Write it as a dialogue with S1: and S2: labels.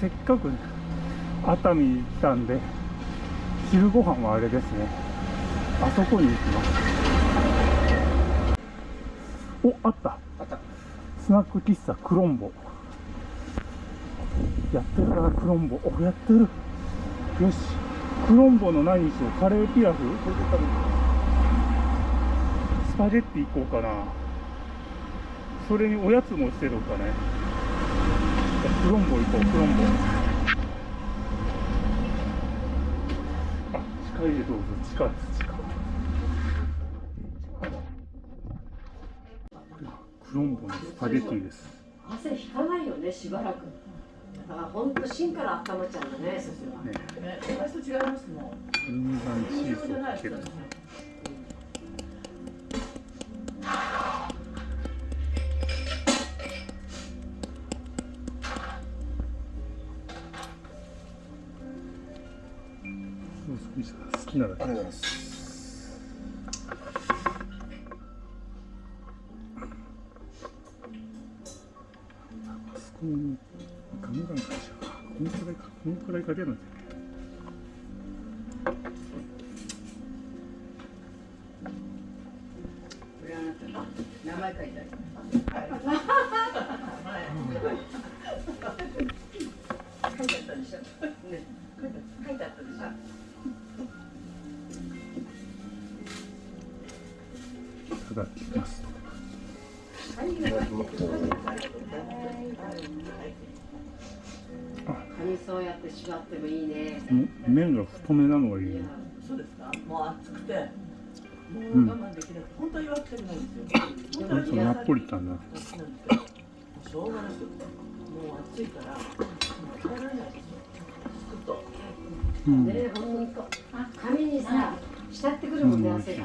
S1: せっかく熱海に来たんで昼ご飯はあれですね。あそこに行きます。おあった。
S2: あった。
S1: スナック喫茶クロンボ。やってるかなクロンボ。おやってる。よし。クロンボの何にしよう。カレーピラフ？スパゲッティ行こうかな。それにおやつもしてるかねじゃあクロンボ行こうクロンボ。あ近いでどうぞ。近いです近いクロンボのスパゲッティです。
S3: 汗引かないよねしばらく。だから本当芯から温まっちゃうんだねそれは
S1: ね。
S4: ね、私と違いますもん。
S1: 分断チーズをかける好きなだけ
S2: ありがとうございます。
S1: あそこにガンガンか。けちゃうこのくらいか。このくらいかけるんだよね
S3: これあなた名前書いてある書いてあったでしょ。ね。書いてあったでしょ。
S1: いただきます
S3: カニそうやって縛ってもいいね
S1: 麺が太めなのがいいね
S4: そうですか？もう暑くて。も
S1: うん
S4: う我慢できなくて、本当は言わなくてもないんですよ。本当
S1: ナポリタンだ
S4: しょうがなくて。もう暑いから。もう耐えられないですよ。ずっと。
S1: うん
S3: ねほんと髪にさ浸ってくるもんね
S1: うん
S3: 汗が